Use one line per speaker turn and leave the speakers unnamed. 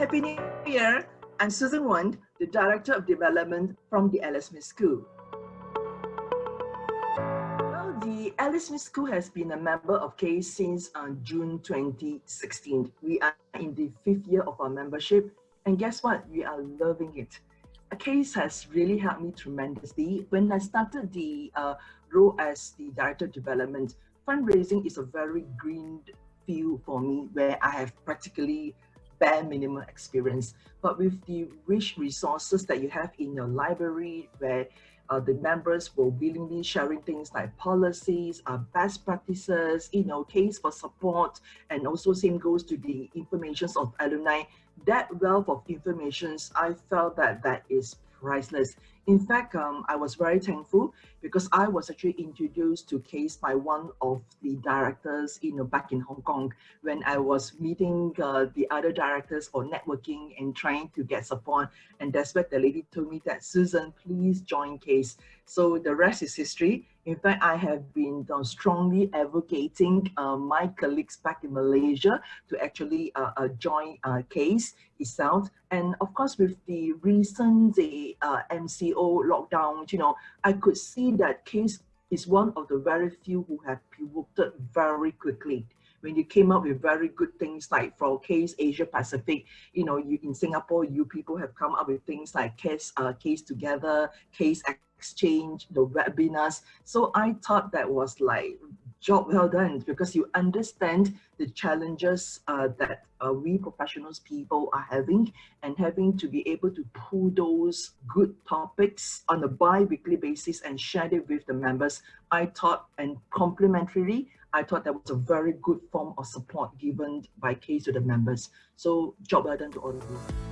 Happy New Year! I'm Susan Wand, the Director of Development from the Alice Smith School. Well, the Alice Smith School has been a member of CASE since uh, June 2016. We are in the fifth year of our membership, and guess what? We are loving it. CASE has really helped me tremendously. When I started the uh, role as the Director of Development, fundraising is a very green field for me where I have practically bare minimum experience. But with the rich resources that you have in your library, where uh, the members will willingly sharing things like policies, uh, best practices, you know, case for support, and also same goes to the informations of alumni. That wealth of informations, I felt that that is priceless. In fact, um, I was very thankful because I was actually introduced to CASE by one of the directors, you know, back in Hong Kong when I was meeting uh, the other directors for networking and trying to get support. And that's where the lady told me that, Susan, please join CASE. So the rest is history. In fact, I have been uh, strongly advocating uh, my colleagues back in Malaysia to actually uh, uh join uh, CASE itself. And of course, with the recent the uh, MCO lockdown, you know, I could see that CASE is one of the very few who have pivoted very quickly when you came up with very good things like for CASE Asia Pacific, you know, you in Singapore, you people have come up with things like CASE uh, CASE together, CASE exchange, the webinars. So I thought that was like job well done because you understand the challenges uh, that uh, we professionals people are having and having to be able to pull those good topics on a bi-weekly basis and share it with the members. I thought and complementarily, I thought that was a very good form of support given by CASE to the members. So job well done to all of you.